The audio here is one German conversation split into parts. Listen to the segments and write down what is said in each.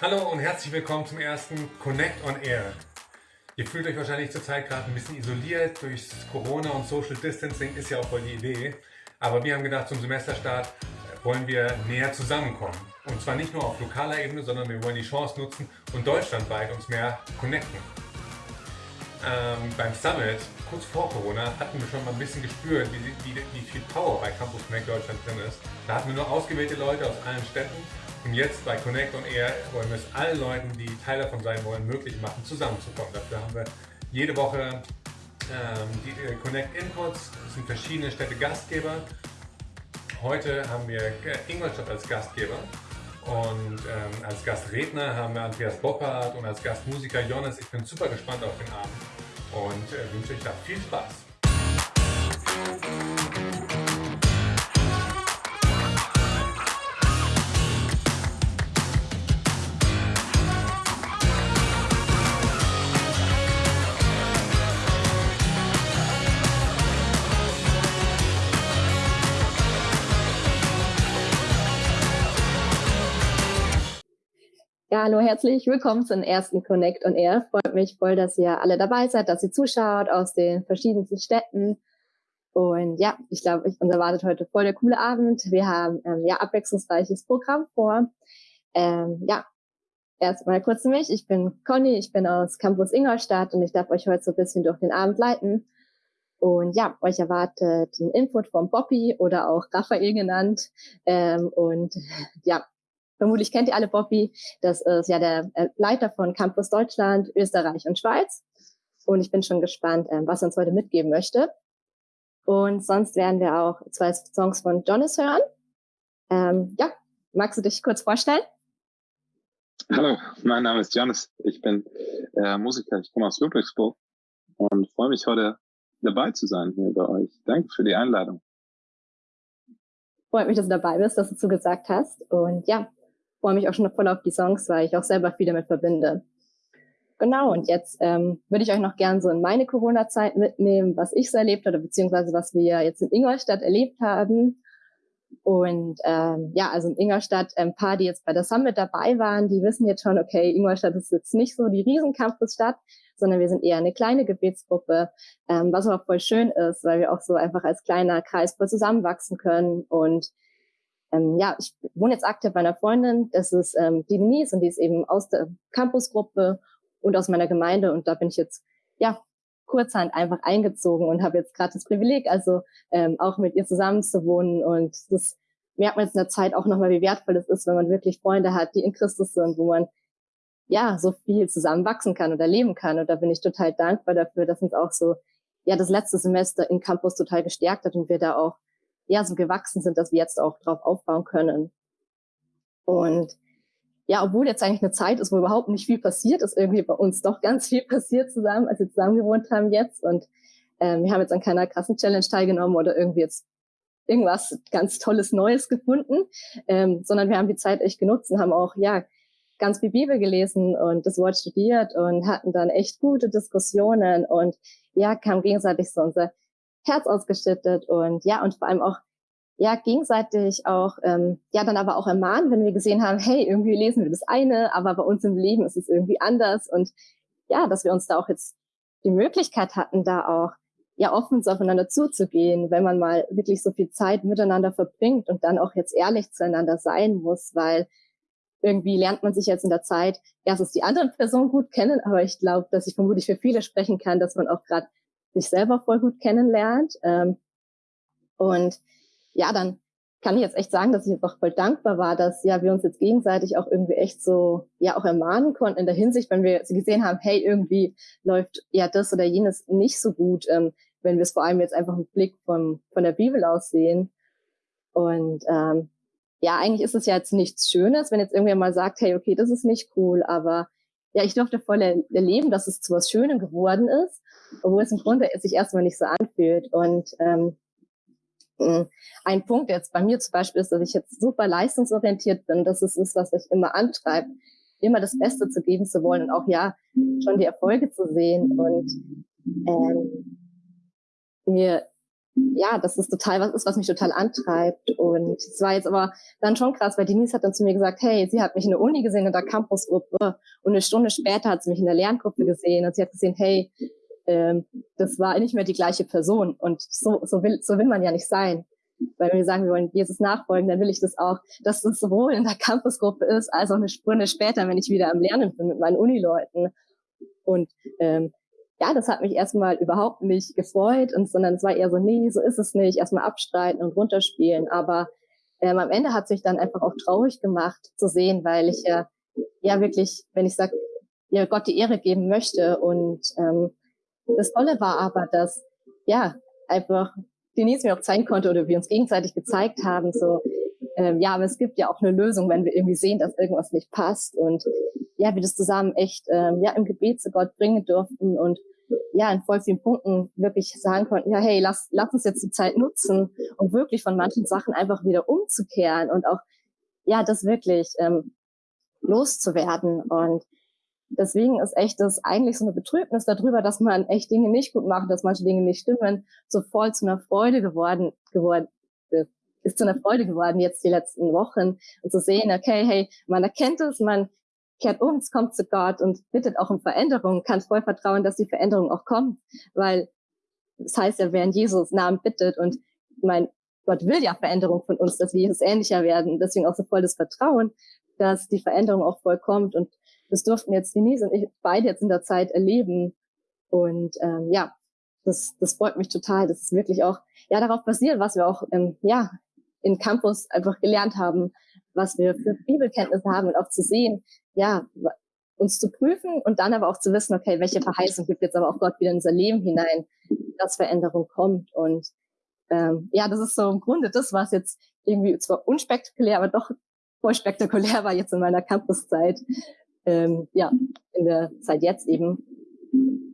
Hallo und herzlich willkommen zum ersten Connect on Air. Ihr fühlt euch wahrscheinlich zurzeit gerade ein bisschen isoliert durch Corona und Social Distancing, ist ja auch voll die Idee. Aber wir haben gedacht, zum Semesterstart wollen wir näher zusammenkommen. Und zwar nicht nur auf lokaler Ebene, sondern wir wollen die Chance nutzen und deutschlandweit uns mehr connecten. Ähm, beim Summit, kurz vor Corona, hatten wir schon mal ein bisschen gespürt, wie, wie, wie viel Power bei Campus Connect Deutschland drin ist. Da hatten wir nur ausgewählte Leute aus allen Städten und jetzt bei Connect on Air wollen wir es allen Leuten, die Teil davon sein wollen, möglich machen, zusammenzukommen. Dafür haben wir jede Woche ähm, die äh, Connect Inputs. Es sind verschiedene Städte Gastgeber. Heute haben wir äh, Ingolstadt als Gastgeber. Und ähm, als Gastredner haben wir Andreas Boppard und als Gastmusiker Jonas. Ich bin super gespannt auf den Abend und äh, wünsche euch da viel Spaß. Ja, hallo, herzlich willkommen zum ersten Connect on Air. Freut mich voll, dass ihr alle dabei seid, dass ihr zuschaut aus den verschiedensten Städten. Und ja, ich glaube, uns erwartet heute voll der coole Abend. Wir haben ähm, ja abwechslungsreiches Programm vor. Ähm, ja, erstmal kurz zu mich. Ich bin Conny, ich bin aus Campus Ingolstadt und ich darf euch heute so ein bisschen durch den Abend leiten. Und ja, euch erwartet ein Input von Bobby oder auch Raphael genannt. Ähm, und ja, Vermutlich kennt ihr alle Bobby. Das ist ja der äh, Leiter von Campus Deutschland, Österreich und Schweiz. Und ich bin schon gespannt, ähm, was er uns heute mitgeben möchte. Und sonst werden wir auch zwei Songs von Jonas hören. Ähm, ja, magst du dich kurz vorstellen? Hallo, mein Name ist Jonas. Ich bin äh, Musiker. Ich komme aus Ludwigsburg und freue mich heute dabei zu sein hier bei euch. Danke für die Einladung. Freut mich, dass du dabei bist, dass du zugesagt hast. Und ja, freue mich auch schon voll auf die Songs, weil ich auch selber viel damit verbinde. Genau, und jetzt ähm, würde ich euch noch gern so in meine Corona-Zeit mitnehmen, was ich so erlebt habe, beziehungsweise was wir jetzt in Ingolstadt erlebt haben. Und ähm, ja, also in Ingolstadt, ein paar, die jetzt bei der Summit dabei waren, die wissen jetzt schon, okay, Ingolstadt ist jetzt nicht so die Riesencampusstadt, sondern wir sind eher eine kleine Gebetsgruppe, ähm, was aber voll schön ist, weil wir auch so einfach als kleiner Kreis voll zusammenwachsen können und ähm, ja, ich wohne jetzt aktuell bei einer Freundin, das ist ähm, die Denise und die ist eben aus der Campusgruppe und aus meiner Gemeinde. Und da bin ich jetzt ja kurzhand einfach eingezogen und habe jetzt gerade das Privileg, also ähm, auch mit ihr zusammen zu wohnen. Und das merkt man jetzt in der Zeit auch nochmal, wie wertvoll es ist, wenn man wirklich Freunde hat, die in Christus sind, wo man ja so viel zusammen wachsen kann oder leben kann. Und da bin ich total dankbar dafür, dass uns auch so ja das letzte Semester in Campus total gestärkt hat und wir da auch ja so gewachsen sind, dass wir jetzt auch drauf aufbauen können. Und ja, obwohl jetzt eigentlich eine Zeit ist, wo überhaupt nicht viel passiert ist, irgendwie bei uns doch ganz viel passiert zusammen, als wir zusammen gewohnt haben jetzt. Und ähm, wir haben jetzt an keiner krassen Challenge teilgenommen oder irgendwie jetzt irgendwas ganz Tolles Neues gefunden, ähm, sondern wir haben die Zeit echt genutzt und haben auch, ja, ganz viel Bibel gelesen und das Wort studiert und hatten dann echt gute Diskussionen und ja, kam gegenseitig so unser Herz ausgeschüttet und ja, und vor allem auch ja gegenseitig auch ähm, ja dann aber auch ermahnen, wenn wir gesehen haben, hey, irgendwie lesen wir das eine, aber bei uns im Leben ist es irgendwie anders. Und ja, dass wir uns da auch jetzt die Möglichkeit hatten, da auch ja offen aufeinander zuzugehen, wenn man mal wirklich so viel Zeit miteinander verbringt und dann auch jetzt ehrlich zueinander sein muss, weil irgendwie lernt man sich jetzt in der Zeit erstens die andere Person gut kennen, aber ich glaube, dass ich vermutlich für viele sprechen kann, dass man auch gerade sich selber voll gut kennenlernt. Ähm, und ja, dann kann ich jetzt echt sagen, dass ich einfach voll dankbar war, dass ja wir uns jetzt gegenseitig auch irgendwie echt so ja auch ermahnen konnten in der Hinsicht, wenn wir gesehen haben, hey, irgendwie läuft ja das oder jenes nicht so gut, ähm, wenn wir es vor allem jetzt einfach einen Blick vom, von der Bibel aus sehen. Und ähm, ja, eigentlich ist es ja jetzt nichts Schönes, wenn jetzt irgendwer mal sagt, hey, okay, das ist nicht cool, aber ja, ich durfte voll erleben, dass es zu was Schönem geworden ist, obwohl es im Grunde sich erstmal nicht so anfühlt. Und ähm, ein Punkt jetzt bei mir zum Beispiel ist, dass ich jetzt super leistungsorientiert bin. Das ist es, was mich immer antreibt, immer das Beste zu geben zu wollen und auch ja schon die Erfolge zu sehen. Und ähm, mir ja, das ist total was ist, was mich total antreibt. Und es war jetzt aber dann schon krass, weil Denise hat dann zu mir gesagt, hey, sie hat mich in der Uni gesehen in der Campusgruppe und eine Stunde später hat sie mich in der Lerngruppe gesehen und sie hat gesehen, hey, ähm, das war nicht mehr die gleiche Person. Und so, so will, so will man ja nicht sein. Weil wenn wir sagen, wir wollen Jesus nachfolgen, dann will ich das auch, dass das sowohl in der Campusgruppe ist, als auch eine Stunde später, wenn ich wieder am Lernen bin mit meinen Unileuten. Und ähm, ja, das hat mich erstmal überhaupt nicht gefreut, und, sondern es war eher so, nee, so ist es nicht, erstmal abstreiten und runterspielen. Aber ähm, am Ende hat sich dann einfach auch traurig gemacht zu sehen, weil ich ja, ja wirklich, wenn ich sage, ja, Gott die Ehre geben möchte. Und ähm, das Tolle war aber, dass, ja, einfach Denise mir auch zeigen konnte oder wir uns gegenseitig gezeigt haben, so, ähm, ja, aber es gibt ja auch eine Lösung, wenn wir irgendwie sehen, dass irgendwas nicht passt und ja, wir das zusammen echt ähm, ja im Gebet zu Gott bringen durften und ja in voll vielen Punkten wirklich sagen konnten, ja, hey, lass, lass uns jetzt die Zeit nutzen, um wirklich von manchen Sachen einfach wieder umzukehren und auch ja, das wirklich ähm, loszuwerden und deswegen ist echt das eigentlich so eine Betrübnis darüber, dass man echt Dinge nicht gut macht, dass manche Dinge nicht stimmen, so voll zu einer Freude geworden, geworden ist zu einer Freude geworden jetzt die letzten Wochen. Und zu sehen, okay, hey, man erkennt es, man kehrt um, es kommt zu Gott und bittet auch um Veränderung, kann voll vertrauen, dass die Veränderung auch kommt, weil das heißt ja, wer in Jesus Namen bittet und mein Gott will ja Veränderung von uns, dass wir Jesus ähnlicher werden, deswegen auch so voll das Vertrauen, dass die Veränderung auch voll kommt und das durften jetzt Denise und ich beide jetzt in der Zeit erleben und ähm, ja, das, das freut mich total, dass es wirklich auch ja darauf basiert, was wir auch ähm, ja in Campus einfach gelernt haben, was wir für Bibelkenntnisse haben und auch zu sehen, ja, uns zu prüfen und dann aber auch zu wissen, okay, welche Verheißung gibt jetzt aber auch Gott wieder in unser Leben hinein, dass Veränderung kommt. Und ähm, ja, das ist so im Grunde das, was jetzt irgendwie zwar unspektakulär, aber doch voll spektakulär war jetzt in meiner Campuszeit. Ähm, ja, in der Zeit jetzt eben.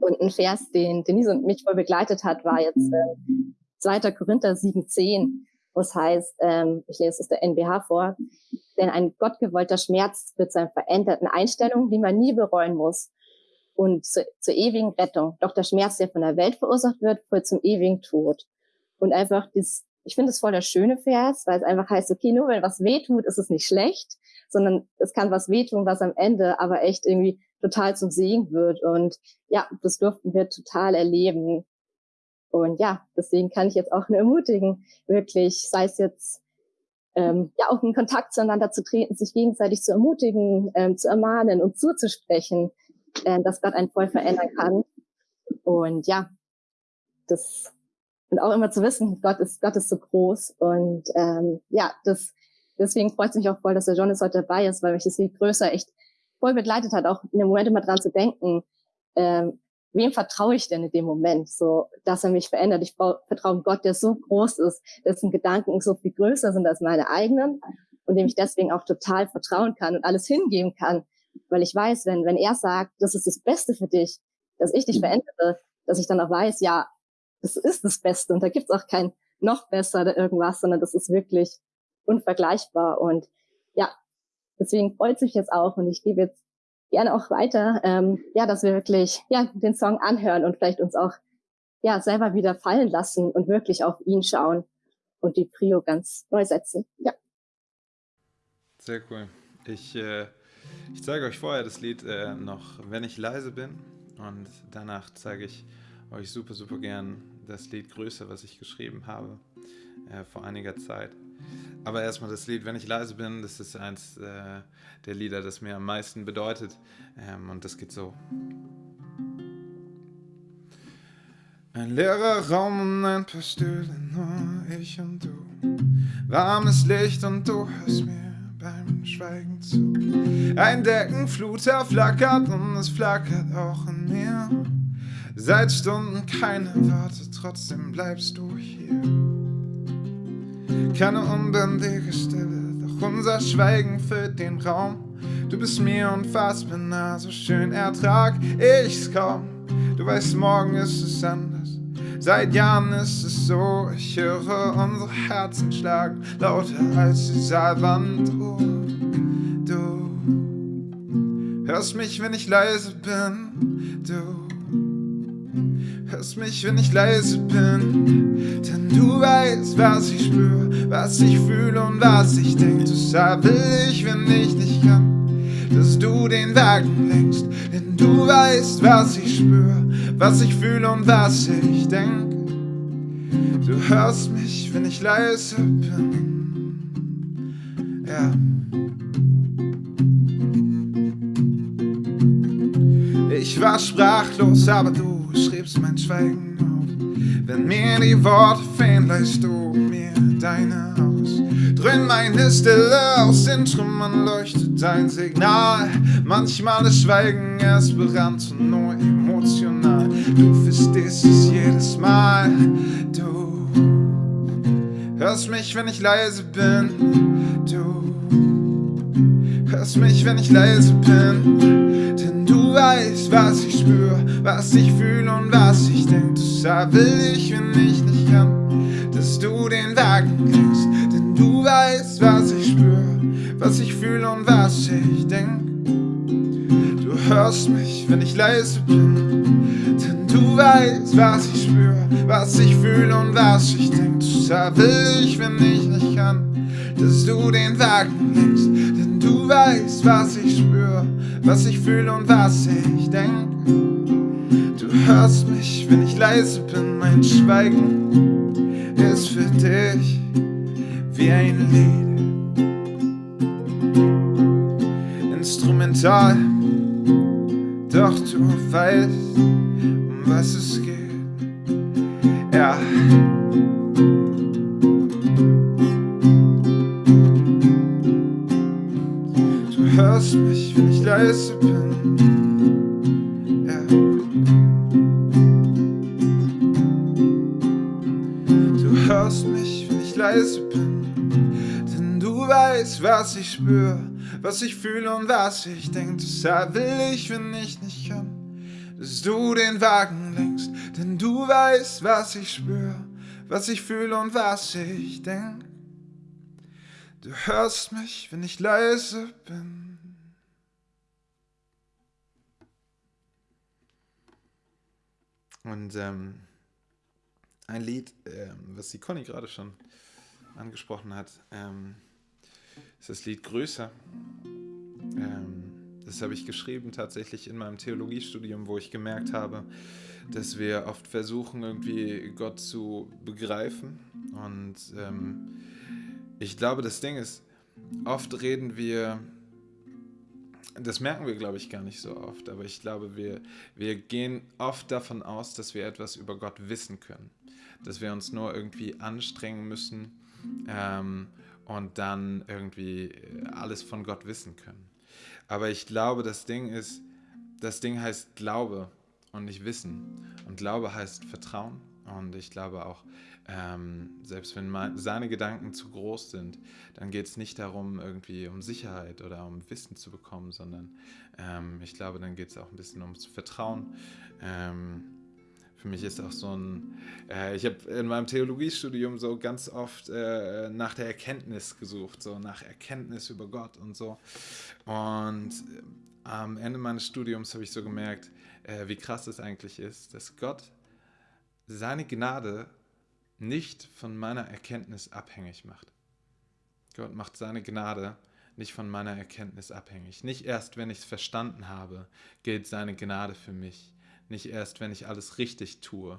Und ein Vers, den Denise und mich voll begleitet hat, war jetzt äh, 2. Korinther 7,10 was heißt, ähm, ich lese es der NBH vor, denn ein gottgewollter Schmerz wird zu einer veränderten Einstellung, die man nie bereuen muss und zu, zur ewigen Rettung. Doch der Schmerz, der von der Welt verursacht wird, führt zum ewigen Tod. Und einfach das, ich finde es voll der schöne Vers, weil es einfach heißt, okay, nur wenn was weh tut, ist es nicht schlecht, sondern es kann was wehtun, was am Ende aber echt irgendwie total zum Segen wird. Und ja, das durften wir total erleben. Und ja, deswegen kann ich jetzt auch nur ermutigen, wirklich, sei es jetzt ähm, ja auch in Kontakt zueinander zu treten, sich gegenseitig zu ermutigen, ähm, zu ermahnen und zuzusprechen, äh, dass Gott einen voll verändern kann. Und ja, das und auch immer zu wissen, Gott ist Gott ist so groß und ähm, ja, das deswegen freut es mich auch voll, dass der Jonas heute dabei ist, weil mich das viel größer echt voll begleitet hat, auch in dem Moment immer dran zu denken, ähm, wem vertraue ich denn in dem Moment, so, dass er mich verändert? Ich vertraue Gott, der so groß ist, dessen Gedanken so viel größer sind als meine eigenen und dem ich deswegen auch total vertrauen kann und alles hingeben kann, weil ich weiß, wenn, wenn er sagt, das ist das Beste für dich, dass ich dich mhm. verändere, dass ich dann auch weiß, ja, das ist das Beste und da gibt's auch kein noch besser oder irgendwas, sondern das ist wirklich unvergleichbar und ja, deswegen freut sich jetzt auch und ich gebe jetzt gerne auch weiter, ähm, ja, dass wir wirklich ja den Song anhören und vielleicht uns auch ja selber wieder fallen lassen und wirklich auf ihn schauen und die Prio ganz neu setzen. Ja. Sehr cool. Ich, äh, ich zeige euch vorher das Lied äh, noch, wenn ich leise bin. Und danach zeige ich euch super, super gern das Lied Größe, was ich geschrieben habe äh, vor einiger Zeit. Aber erstmal das Lied, wenn ich leise bin, das ist eins äh, der Lieder, das mir am meisten bedeutet. Ähm, und das geht so. Ein leerer Raum und ein paar Stühle, nur ich und du. Warmes Licht und du hörst mir beim Schweigen zu. Ein Deckenfluter flackert und es flackert auch in mir. Seit Stunden keine Worte, trotzdem bleibst du hier. Keine unbändige Stille, doch unser Schweigen füllt den Raum. Du bist mir unfassbar nah, so schön ertrag ich's kaum. Du weißt, morgen ist es anders. Seit Jahren ist es so, ich höre unsere Herzen schlagen, lauter als die Saalwand. Du, du hörst mich, wenn ich leise bin. Du hörst mich, wenn ich leise bin. Denn du weißt, was ich spür, was ich fühle und was ich denk. Deshalb will ich, wenn ich nicht kann, dass du den Wagen lenkst. Denn du weißt, was ich spür, was ich fühle und was ich denk. Du hörst mich, wenn ich leise bin. Ja. Ich war sprachlos, aber du schriebst mein Schweigen auf. Wenn mir die Worte fehlen, leist du mir deine aus. Drin meine Stille aus den Trümmern leuchtet dein Signal. Manchmal ist Schweigen erst berannt und nur emotional. Du verstehst es jedes Mal. Du hörst mich, wenn ich leise bin. Du hörst mich, wenn ich leise bin. Du weißt, was ich spür, was ich fühle und was ich denk. Deshalb will ich, wenn ich nicht kann, dass du den Wagen kriegst. Denn du weißt, was ich spür, was ich fühle und was ich denk. Du hörst mich, wenn ich leise bin. Denn du weißt, was ich spür, was ich fühle und was ich denk. Deshalb will ich, wenn ich nicht kann, dass du den Wagen lenkst. Weißt, was ich spür, was ich fühle und was ich denk. Du hörst mich, wenn ich leise bin, mein Schweigen ist für dich wie ein Lied. Instrumental, doch du weißt, um was es geht. Ja. Hörst mich, wenn ich leise bin. Ja. Du hörst mich, wenn ich leise bin. Denn du weißt, was ich spür, was ich fühle und was ich denk. Deshalb will ich, wenn ich nicht kann, dass du den Wagen lenkst. Denn du weißt, was ich spür, was ich fühle und was ich denk. Du hörst mich, wenn ich leise bin. Und ähm, ein Lied, ähm, was die Conny gerade schon angesprochen hat, ähm, ist das Lied Größer. Ähm, das habe ich geschrieben tatsächlich in meinem Theologiestudium, wo ich gemerkt habe, dass wir oft versuchen, irgendwie Gott zu begreifen. Und ähm, ich glaube, das Ding ist, oft reden wir, das merken wir, glaube ich, gar nicht so oft, aber ich glaube, wir, wir gehen oft davon aus, dass wir etwas über Gott wissen können. Dass wir uns nur irgendwie anstrengen müssen ähm, und dann irgendwie alles von Gott wissen können. Aber ich glaube, das Ding ist, das Ding heißt Glaube und nicht Wissen. Und Glaube heißt Vertrauen. Und ich glaube auch, ähm, selbst wenn mein, seine Gedanken zu groß sind, dann geht es nicht darum, irgendwie um Sicherheit oder um Wissen zu bekommen, sondern ähm, ich glaube, dann geht es auch ein bisschen ums Vertrauen. Ähm, für mich ist auch so ein, äh, ich habe in meinem Theologiestudium so ganz oft äh, nach der Erkenntnis gesucht, so nach Erkenntnis über Gott und so. Und äh, am Ende meines Studiums habe ich so gemerkt, äh, wie krass es eigentlich ist, dass Gott seine Gnade nicht von meiner Erkenntnis abhängig macht. Gott macht seine Gnade nicht von meiner Erkenntnis abhängig. Nicht erst, wenn ich es verstanden habe, gilt seine Gnade für mich. Nicht erst, wenn ich alles richtig tue,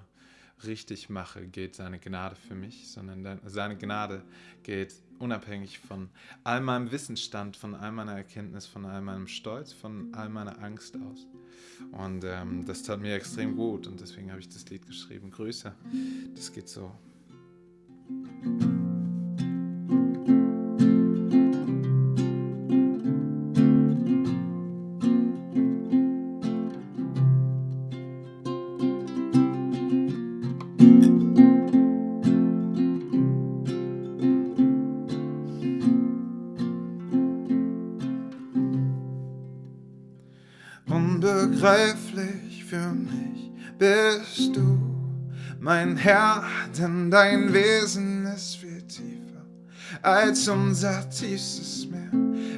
richtig mache, gilt seine Gnade für mich, sondern seine Gnade gilt unabhängig von all meinem Wissensstand, von all meiner Erkenntnis, von all meinem Stolz, von all meiner Angst aus. Und ähm, das tat mir extrem gut und deswegen habe ich das Lied geschrieben, Größer. Das geht so. Unbegreiflich für mich bist du, mein Herr, denn dein Wesen ist viel tiefer als unser tiefstes Meer.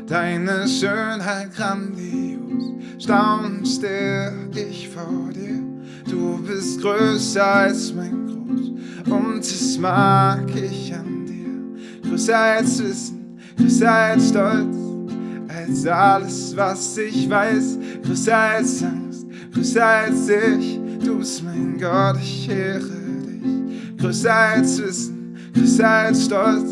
Deine Schönheit grandios, staunst der ich vor dir. Du bist größer als mein Groß und das mag ich an dir. Größer als Wissen, größer als Stolz, als alles, was ich weiß. Größer als Angst, größer als ich. Du bist mein Gott, ich ehre dich. Größer als Wissen, größer als Stolz,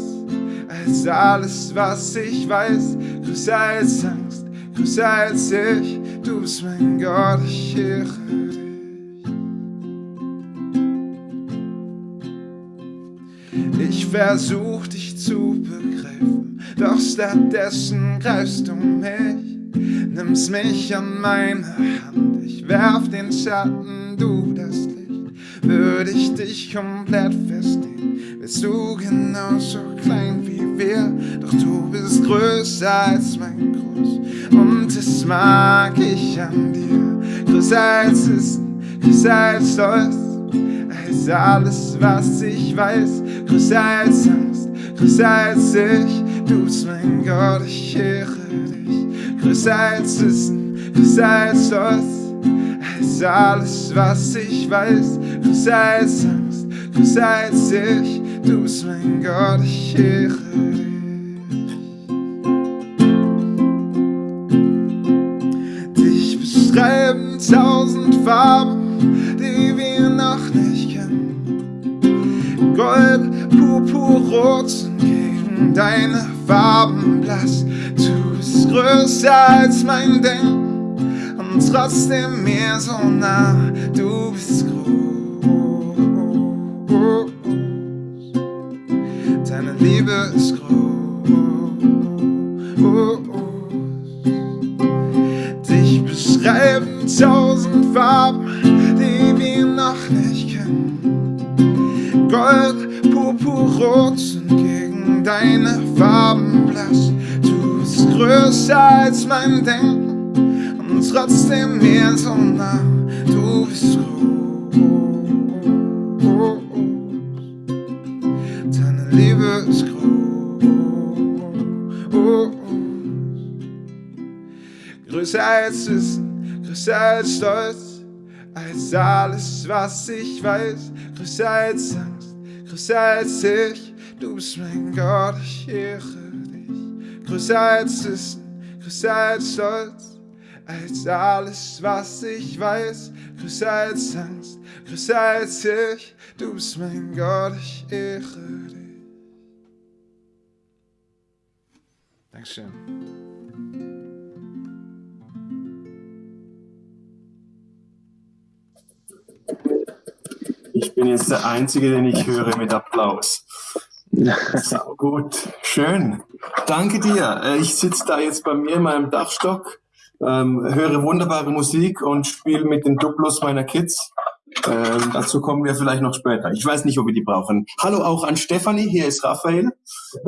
als alles, was ich weiß. Größer als Angst, größer als ich. Du bist mein Gott, ich ehre dich. Ich versuch dich zu begreifen, doch stattdessen greifst du mich, nimmst mich an meine Hand, ich werf den Schatten, du das Licht, würde ich dich komplett verstehen, bist du genauso klein wie wir, doch du bist größer als mein Groß und das mag ich an dir, größer als Wissen, größer als Stolz als alles, was ich weiß, größer als Angst, größer als ich. Du bist mein Gott, ich ehre dich. Größer als Wissen, größer als Stolz, alles, was ich weiß, größer als Angst, größer als ich. Du bist mein Gott, ich ehre dich. Dich beschreiben tausend Farben, die wir noch nicht kennen. Gold, Purpur, Rot sind gegen deine Farben blass. Du bist größer als mein Denken und trotzdem mir so nah. Du bist groß. Deine Liebe ist groß. Dich beschreiben tausend Farben, die wir noch nicht kennen. Gold, Purpur, Rot sind gegen deine Farben blass. Du bist größer als mein Denken trotzdem mir so nah. Du bist groß. Deine Liebe ist groß. Größer als Wissen, größer als Stolz, als alles, was ich weiß. Größer als Angst, größer als ich. Du bist mein Gott, ich ehre dich. Größer als Wissen, größer als Stolz, als alles, was ich weiß. Größer als Angst, größer als ich. Du bist mein Gott, ich ehre dich. Dankeschön. Ich bin jetzt der Einzige, den ich höre mit Applaus. Sau gut, schön. Danke dir. Äh, Ich sitze da jetzt bei mir in meinem Dachstock, ähm, höre wunderbare Musik und spiele mit den Duplos meiner Kids. Ähm, dazu kommen wir vielleicht noch später. Ich weiß nicht, ob wir die brauchen. Hallo auch an Stefanie, hier ist Raphael.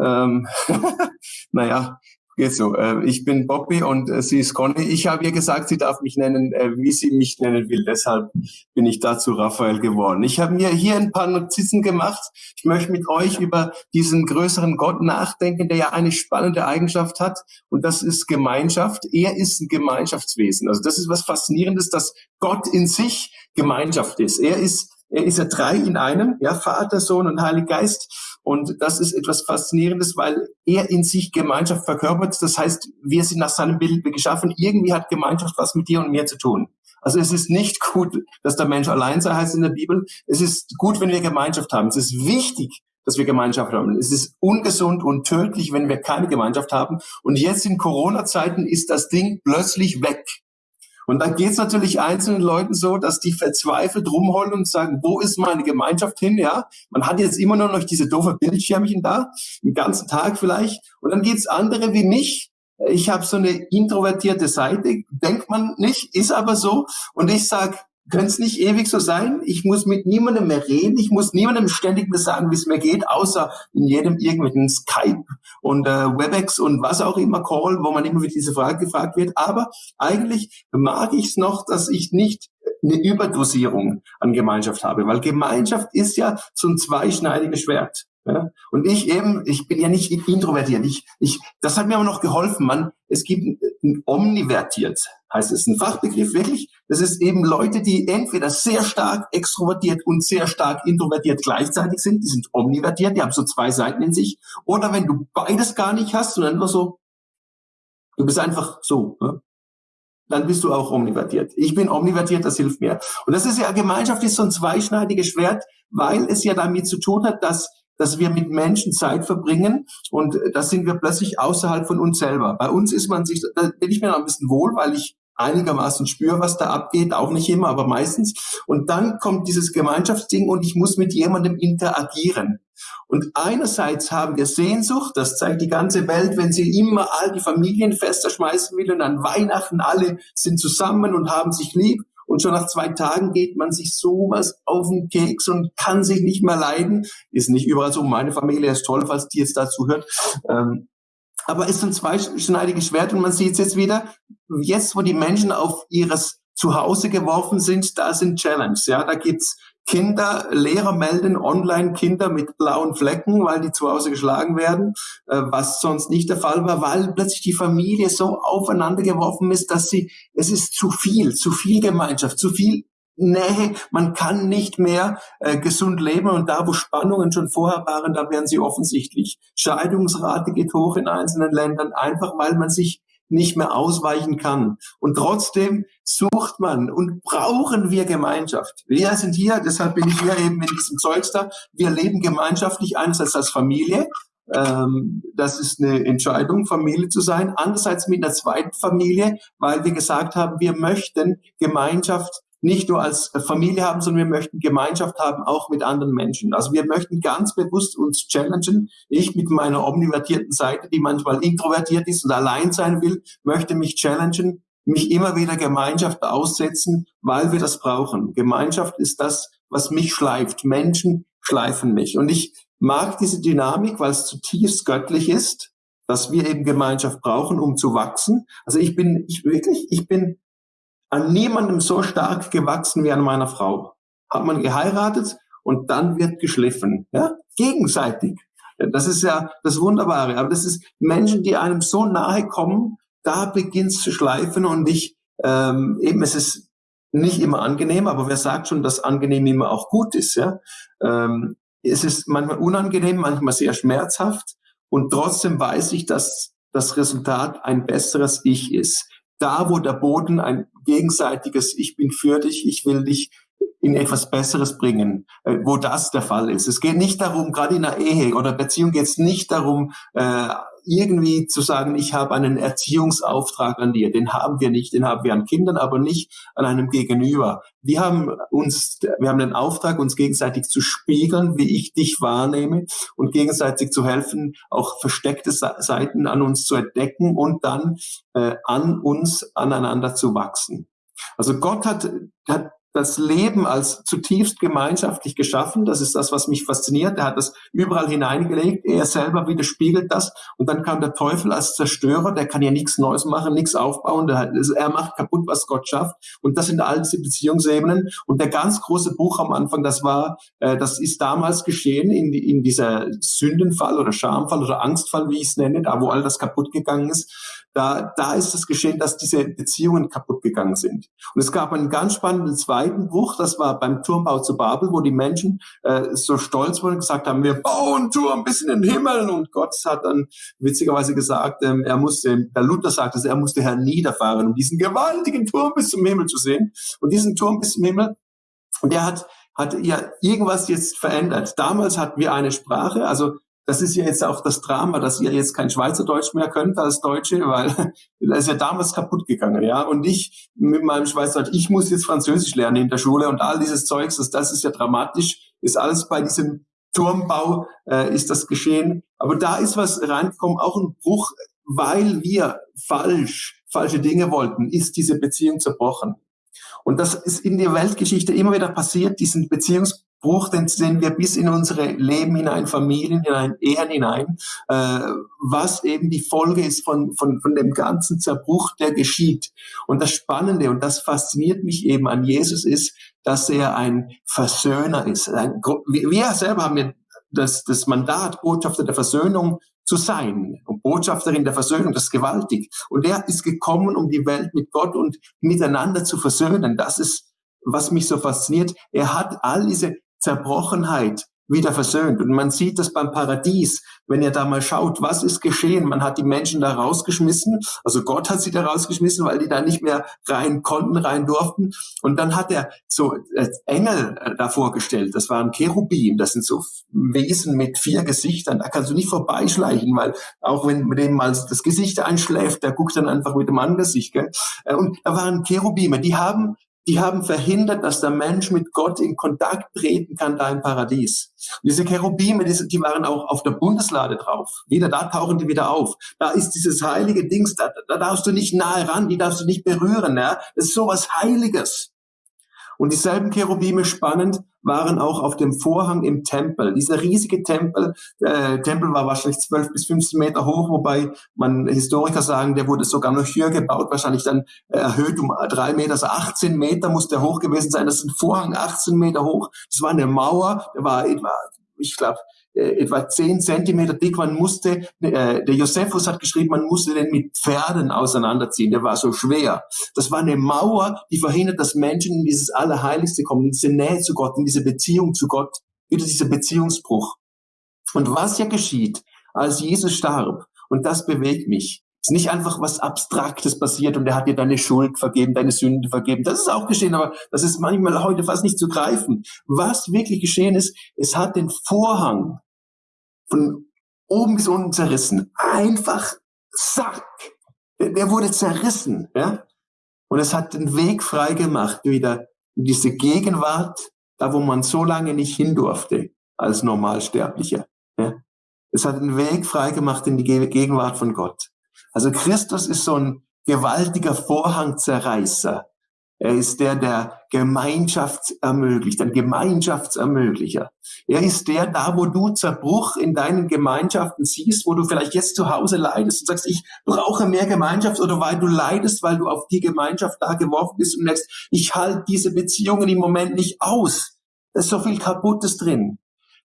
Ähm, naja, geht so. Äh, ich bin Bobby und äh, sie ist Conny. Ich habe ihr gesagt, sie darf mich nennen, äh, wie sie mich nennen will. Deshalb bin ich dazu Raphael geworden. Ich habe mir hier ein paar Notizen gemacht. Ich möchte mit euch über diesen größeren Gott nachdenken, der ja eine spannende Eigenschaft hat und das ist Gemeinschaft. Er ist ein Gemeinschaftswesen. Also das ist was Faszinierendes, dass Gott in sich Gemeinschaft ist. Er ist er ist ja drei in einem, ja, Vater, Sohn und Heiliger Geist. Und das ist etwas Faszinierendes, weil er in sich Gemeinschaft verkörpert. Das heißt, wir sind nach seinem Bild geschaffen. Irgendwie hat Gemeinschaft was mit dir und mir zu tun. Also es ist nicht gut, dass der Mensch allein sei, heißt in der Bibel. Es ist gut, wenn wir Gemeinschaft haben. Es ist wichtig, dass wir Gemeinschaft haben. Es ist ungesund und tödlich, wenn wir keine Gemeinschaft haben. Und jetzt in Corona-Zeiten ist das Ding plötzlich weg. Und dann geht es natürlich einzelnen Leuten so, dass die verzweifelt rumheulen und sagen, wo ist meine Gemeinschaft hin? Ja, man hat jetzt immer nur noch diese doofe Bildschirmchen da, den ganzen Tag vielleicht. Und dann geht es andere wie mich. Ich habe so eine introvertierte Seite, denkt man nicht, ist aber so. Und ich sag, könnte es nicht ewig so sein? Ich muss mit niemandem mehr reden. Ich muss niemandem ständig mehr sagen, wie es mir geht, außer in jedem irgendwelchen Skype und äh, Webex und was auch immer Call, wo man immer wieder diese Frage gefragt wird. Aber eigentlich mag ich es noch, dass ich nicht eine Überdosierung an Gemeinschaft habe, weil Gemeinschaft ist ja so ein zweischneidiges Schwert. Ja? Und ich eben, ich bin ja nicht introvertiert. Ich, ich, das hat mir aber noch geholfen, man. Es gibt ein omnivertiert, heißt es, ein Fachbegriff wirklich. Das ist eben Leute, die entweder sehr stark extrovertiert und sehr stark introvertiert gleichzeitig sind. Die sind omnivertiert, die haben so zwei Seiten in sich. Oder wenn du beides gar nicht hast, sondern nur so, du bist einfach so. Ja? dann bist du auch omnivertiert. Ich bin omnivertiert, das hilft mir. Und das ist ja, Gemeinschaft ist so ein zweischneidiges Schwert, weil es ja damit zu tun hat, dass dass wir mit Menschen Zeit verbringen und da sind wir plötzlich außerhalb von uns selber. Bei uns ist man sich, da bin ich mir noch ein bisschen wohl, weil ich einigermaßen spüre, was da abgeht, auch nicht immer, aber meistens. Und dann kommt dieses Gemeinschaftsding und ich muss mit jemandem interagieren. Und einerseits haben wir Sehnsucht, das zeigt die ganze Welt, wenn sie immer all die Familienfeste schmeißen will und an Weihnachten alle sind zusammen und haben sich lieb. Und schon nach zwei Tagen geht man sich sowas auf den Keks und kann sich nicht mehr leiden. Ist nicht überall so. Meine Familie ist toll, falls die jetzt dazu hört. Ähm, aber ist ein zweischneidiges Schwert und man sieht es jetzt wieder. Jetzt, wo die Menschen auf ihres Zuhause geworfen sind, da sind Challenges. Ja, da gibt's Kinder, Lehrer melden online Kinder mit blauen Flecken, weil die zu Hause geschlagen werden, äh, was sonst nicht der Fall war, weil plötzlich die Familie so aufeinander geworfen ist, dass sie, es ist zu viel, zu viel Gemeinschaft, zu viel Nähe, man kann nicht mehr äh, gesund leben und da, wo Spannungen schon vorher waren, da werden sie offensichtlich. Scheidungsrate geht hoch in einzelnen Ländern, einfach weil man sich nicht mehr ausweichen kann. Und trotzdem sucht man und brauchen wir Gemeinschaft. Wir sind hier, deshalb bin ich hier eben in diesem Zeugs da. Wir leben gemeinschaftlich einerseits als Familie. Ähm, das ist eine Entscheidung, Familie zu sein. Andererseits mit einer zweiten Familie, weil wir gesagt haben, wir möchten Gemeinschaft nicht nur als Familie haben, sondern wir möchten Gemeinschaft haben, auch mit anderen Menschen. Also wir möchten ganz bewusst uns challengen. Ich mit meiner omnivertierten Seite, die manchmal introvertiert ist und allein sein will, möchte mich challengen, mich immer wieder Gemeinschaft aussetzen, weil wir das brauchen. Gemeinschaft ist das, was mich schleift. Menschen schleifen mich. Und ich mag diese Dynamik, weil es zutiefst göttlich ist, dass wir eben Gemeinschaft brauchen, um zu wachsen. Also ich bin, ich wirklich, ich bin an niemandem so stark gewachsen wie an meiner Frau. Hat man geheiratet und dann wird geschliffen. Ja? Gegenseitig. Das ist ja das Wunderbare. Aber das ist Menschen, die einem so nahe kommen, da beginnt es zu schleifen und ich, ähm, eben, es ist nicht immer angenehm, aber wer sagt schon, dass angenehm immer auch gut ist, ja? Ähm, es ist manchmal unangenehm, manchmal sehr schmerzhaft und trotzdem weiß ich, dass das Resultat ein besseres Ich ist da, wo der Boden ein gegenseitiges Ich bin für dich, ich will dich in etwas Besseres bringen, äh, wo das der Fall ist. Es geht nicht darum, gerade in einer Ehe oder Beziehung geht es nicht darum, äh, irgendwie zu sagen, ich habe einen Erziehungsauftrag an dir. Den haben wir nicht, den haben wir an Kindern, aber nicht an einem Gegenüber. Wir haben uns, wir haben den Auftrag, uns gegenseitig zu spiegeln, wie ich dich wahrnehme und gegenseitig zu helfen, auch versteckte Seiten an uns zu entdecken und dann äh, an uns aneinander zu wachsen. Also Gott hat, hat das Leben als zutiefst gemeinschaftlich geschaffen. Das ist das, was mich fasziniert. Er hat das überall hineingelegt. Er selber widerspiegelt das. Und dann kam der Teufel als Zerstörer. Der kann ja nichts Neues machen, nichts aufbauen. er macht kaputt, was Gott schafft. Und das sind all diese Beziehungsebenen. Und der ganz große Buch am Anfang, das war, äh, das ist damals geschehen in, in dieser Sündenfall oder Schamfall oder Angstfall, wie ich es nenne, da wo all das kaputt gegangen ist da, da ist es geschehen, dass diese Beziehungen kaputt gegangen sind. Und es gab einen ganz spannenden zweiten Bruch, das war beim Turmbau zu Babel, wo die Menschen äh, so stolz wurden und gesagt haben, wir bauen Turm bis in den Himmel. Und Gott hat dann witzigerweise gesagt, ähm, er musste, der Luther sagte, er musste herniederfahren, um diesen gewaltigen Turm bis zum Himmel zu sehen. Und diesen Turm bis zum Himmel, und der hat hat ja irgendwas jetzt verändert. Damals hatten wir eine Sprache, also das ist ja jetzt auch das Drama, dass ihr jetzt kein Schweizerdeutsch mehr könnt als Deutsche, weil das ist ja damals kaputt gegangen, ja. Und ich mit meinem Schweizerdeutsch, ich muss jetzt Französisch lernen in der Schule und all dieses Zeugs, das, das ist ja dramatisch, ist alles bei diesem Turmbau äh, ist das geschehen. Aber da ist was reingekommen, auch ein Bruch, weil wir falsch, falsche Dinge wollten, ist diese Beziehung zerbrochen. Und das ist in der Weltgeschichte immer wieder passiert, diesen Beziehungs Bruch, den sehen wir bis in unsere Leben hinein, Familien hinein, Ehen hinein, äh, was eben die Folge ist von, von, von dem ganzen Zerbruch, der geschieht. Und das Spannende und das fasziniert mich eben an Jesus ist, dass er ein Versöhner ist. Ein, wir selber haben ja das, das Mandat, Botschafter der Versöhnung zu sein. Und Botschafterin der Versöhnung, das ist gewaltig. Und er ist gekommen, um die Welt mit Gott und miteinander zu versöhnen. Das ist, was mich so fasziniert. Er hat all diese Zerbrochenheit wieder versöhnt. Und man sieht das beim Paradies, wenn ihr da mal schaut, was ist geschehen. Man hat die Menschen da rausgeschmissen, also Gott hat sie da rausgeschmissen, weil die da nicht mehr rein konnten, rein durften. Und dann hat er so äh, Engel äh, da vorgestellt. Das waren Cherubim, das sind so Wesen mit vier Gesichtern. Da kannst du nicht vorbeischleichen, weil auch wenn mit dem mal das Gesicht einschläft, der guckt dann einfach mit dem Angesicht. Gell? Äh, und da waren Cherubime, die haben die haben verhindert, dass der Mensch mit Gott in Kontakt treten kann da im Paradies. Und diese Cherubime, die, waren auch auf der Bundeslade drauf. Wieder da tauchen die wieder auf. Da ist dieses heilige Dings, da, da darfst du nicht nahe ran, die darfst du nicht berühren. Ja? Das ist sowas Heiliges. Und dieselben Cherubime spannend waren auch auf dem Vorhang im Tempel. Dieser riesige Tempel, äh, Tempel war wahrscheinlich 12 bis 15 Meter hoch, wobei man Historiker sagen, der wurde sogar noch höher gebaut, wahrscheinlich dann äh, erhöht um drei Meter, also 18 Meter muss der hoch gewesen sein. Das ist ein Vorhang 18 Meter hoch. Das war eine Mauer, der war etwa, ich glaube, äh, etwa zehn Zentimeter dick. Man musste, äh, der Josephus hat geschrieben, man musste den mit Pferden auseinanderziehen. Der war so schwer. Das war eine Mauer, die verhindert, dass Menschen in dieses Allerheiligste kommen, in diese Nähe zu Gott, in diese Beziehung zu Gott, wieder dieser Beziehungsbruch. Und was ja geschieht, als Jesus starb, und das bewegt mich, ist nicht einfach was Abstraktes passiert und er hat dir deine Schuld vergeben, deine Sünde vergeben. Das ist auch geschehen, aber das ist manchmal heute fast nicht zu greifen. Was wirklich geschehen ist, es hat den Vorhang von oben bis unten zerrissen. Einfach zack. Der wurde zerrissen, ja. Und es hat den Weg frei gemacht, wieder in diese Gegenwart, da wo man so lange nicht hin durfte, als Normalsterblicher. Ja? Es hat den Weg frei gemacht in die Gegenwart von Gott. Also Christus ist so ein gewaltiger Vorhangzerreißer. Er ist der, der Gemeinschaft ermöglicht, ein Gemeinschaftsermöglicher. Er ist der, da wo du Zerbruch in deinen Gemeinschaften siehst, wo du vielleicht jetzt zu Hause leidest und sagst, ich brauche mehr Gemeinschaft oder weil du leidest, weil du auf die Gemeinschaft da geworfen bist und merkst, ich halte diese Beziehungen im Moment nicht aus. Da ist so viel Kaputtes drin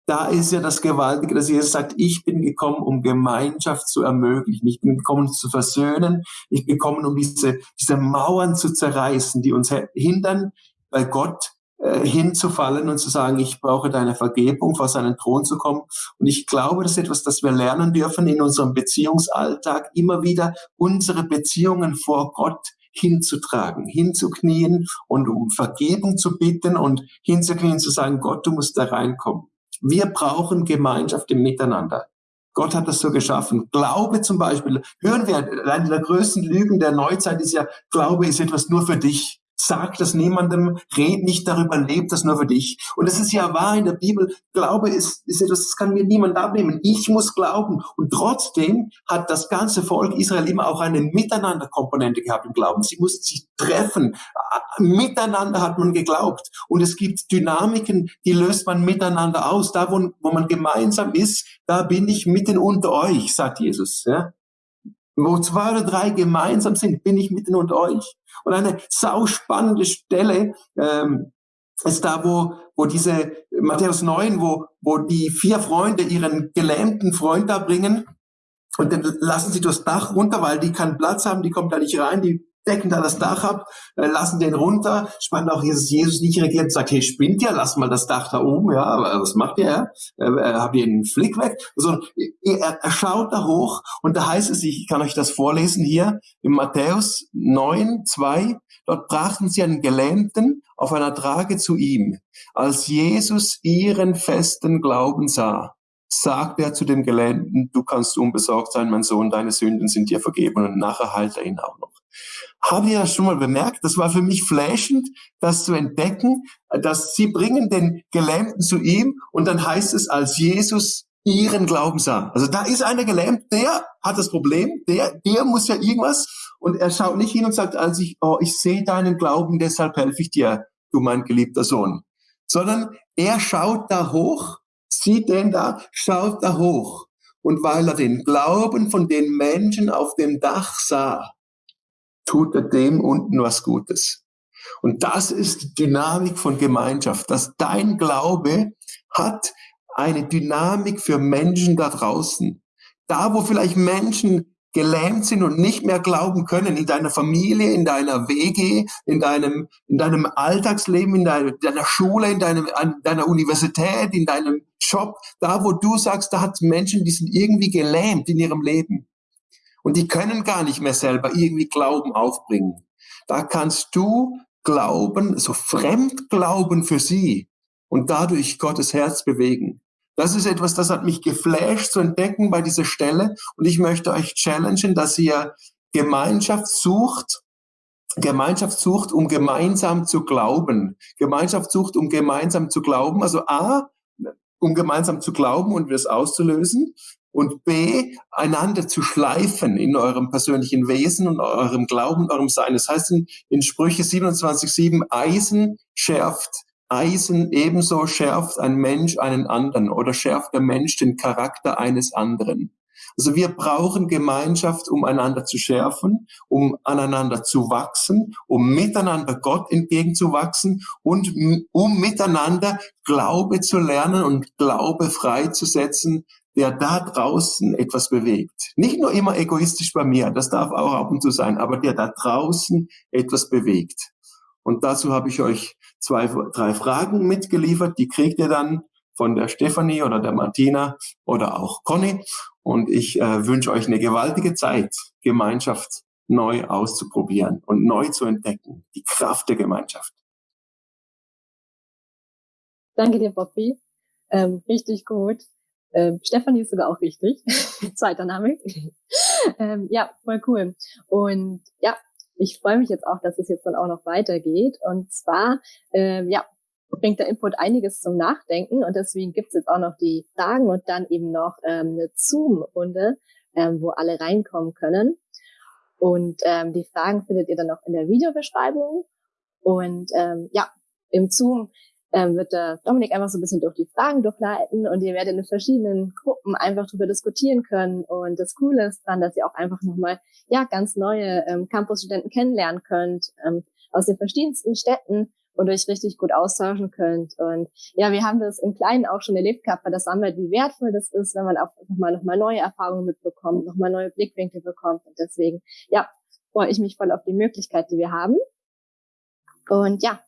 da ist ja das Gewaltige, dass Jesus sagt, ich bin gekommen, um Gemeinschaft zu ermöglichen. Ich bin gekommen, zu versöhnen. Ich bin gekommen, um diese, diese Mauern zu zerreißen, die uns hindern, bei Gott äh, hinzufallen und zu sagen, ich brauche deine Vergebung, vor seinen Thron zu kommen. Und ich glaube, das ist etwas, das wir lernen dürfen in unserem Beziehungsalltag, immer wieder unsere Beziehungen vor Gott hinzutragen, hinzuknien und um Vergebung zu bitten und hinzuknien, zu sagen, Gott, du musst da reinkommen. Wir brauchen Gemeinschaft im Miteinander. Gott hat das so geschaffen. Glaube zum Beispiel, hören wir, eine der größten Lügen der Neuzeit ist ja, Glaube ist etwas nur für dich. Sag das niemandem, red nicht darüber, leb das nur für dich. Und es ist ja wahr in der Bibel, Glaube ist, ist etwas, das kann mir niemand abnehmen. Ich muss glauben. Und trotzdem hat das ganze Volk Israel immer auch eine Miteinander-Komponente gehabt im Glauben. Sie mussten sich treffen. Miteinander hat man geglaubt. Und es gibt Dynamiken, die löst man miteinander aus. Da, wo, wo man gemeinsam ist, da bin ich mitten unter euch, sagt Jesus. Ja? Wo zwei oder drei gemeinsam sind, bin ich mitten unter euch. Und eine sauspannende Stelle ähm, ist da, wo, wo diese Matthäus 9, wo, wo die vier Freunde ihren gelähmten Freund da bringen. Und dann lassen sie durchs Dach runter, weil die keinen Platz haben, die kommen da nicht rein, die decken da das Dach ab, äh, lassen den runter, spannt auch Jesus, Jesus nicht reagiert sagt, hey, spinnt ihr, lasst mal das Dach da oben, ja, aber was macht ihr, äh, äh, habt ihr einen Flick weg? Also, er, er schaut da hoch und da heißt es, ich kann euch das vorlesen hier, in Matthäus 9, 2, dort brachten sie einen Gelähmten auf einer Trage zu ihm. Als Jesus ihren festen Glauben sah, sagte er zu dem Gelähmten, du kannst unbesorgt sein, mein Sohn, deine Sünden sind dir vergeben und nachher heilt er ihn auch noch. Ihr das schon mal bemerkt? Das war für mich flashend, das zu entdecken, dass sie bringen den Gelähmten zu ihm und dann heißt es, als Jesus ihren Glauben sah. Also da ist einer gelähmt, der hat das Problem, der, der muss ja irgendwas und er schaut nicht hin und sagt, als ich, oh, ich sehe deinen Glauben, deshalb helfe ich dir, du mein geliebter Sohn. Sondern er schaut da hoch, sieht den da, schaut da hoch. Und weil er den Glauben von den Menschen auf dem Dach sah, tut er dem unten was Gutes. Und das ist die Dynamik von Gemeinschaft, dass dein Glaube hat eine Dynamik für Menschen da draußen. Da, wo vielleicht Menschen gelähmt sind und nicht mehr glauben können, in deiner Familie, in deiner WG, in deinem, in deinem Alltagsleben, in deiner, deiner Schule, in deinem, an deiner Universität, in deinem Job, da wo du sagst, da hat Menschen, die sind irgendwie gelähmt in ihrem Leben. Und die können gar nicht mehr selber irgendwie Glauben aufbringen. Da kannst du Glauben, so Fremdglauben für sie und dadurch Gottes Herz bewegen. Das ist etwas, das hat mich geflasht zu entdecken bei dieser Stelle. Und ich möchte euch challengen, dass ihr Gemeinschaft sucht, Gemeinschaft sucht, um gemeinsam zu glauben. Gemeinschaft sucht, um gemeinsam zu glauben. Also A, um gemeinsam zu glauben und es auszulösen. Und B, einander zu schleifen in eurem persönlichen Wesen und eurem Glauben, eurem Sein. Das heißt in, in Sprüche 27,7, Eisen schärft Eisen ebenso schärft ein Mensch einen anderen oder schärft der Mensch den Charakter eines anderen. Also wir brauchen Gemeinschaft, um einander zu schärfen, um aneinander zu wachsen, um miteinander Gott entgegenzuwachsen und um miteinander Glaube zu lernen und Glaube freizusetzen, der da draußen etwas bewegt. Nicht nur immer egoistisch bei mir, das darf auch ab und zu sein, aber der da draußen etwas bewegt. Und dazu habe ich euch zwei, drei Fragen mitgeliefert. Die kriegt ihr dann von der Stefanie oder der Martina oder auch Conny. Und ich äh, wünsche euch eine gewaltige Zeit, Gemeinschaft neu auszuprobieren und neu zu entdecken. Die Kraft der Gemeinschaft. Danke dir, Bobby. Ähm, richtig gut. Ähm, Stefanie ist sogar auch richtig. Zweiter Name. ähm, ja, voll cool. Und ja, ich freue mich jetzt auch, dass es jetzt dann auch noch weitergeht. Und zwar, ähm, ja, bringt der Input einiges zum Nachdenken und deswegen gibt's jetzt auch noch die Fragen und dann eben noch ähm, eine Zoom-Runde, ähm, wo alle reinkommen können. Und ähm, die Fragen findet ihr dann noch in der Videobeschreibung. Und ähm, ja, im Zoom ähm, wird der Dominik einfach so ein bisschen durch die Fragen durchleiten und ihr werdet in verschiedenen Gruppen einfach darüber diskutieren können. Und das Coole ist dann, dass ihr auch einfach nochmal ja ganz neue ähm, Campusstudenten kennenlernen könnt ähm, aus den verschiedensten Städten und euch richtig gut austauschen könnt. Und ja, wir haben das im Kleinen auch schon erlebt gehabt bei der Sunlight, wie wertvoll das ist, wenn man auch nochmal noch mal neue Erfahrungen mitbekommt, nochmal neue Blickwinkel bekommt. Und deswegen, ja, freue ich mich voll auf die Möglichkeit, die wir haben. Und ja,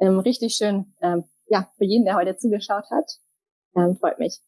ähm, richtig schön, ähm, ja, für jeden, der heute zugeschaut hat. Ähm, freut mich.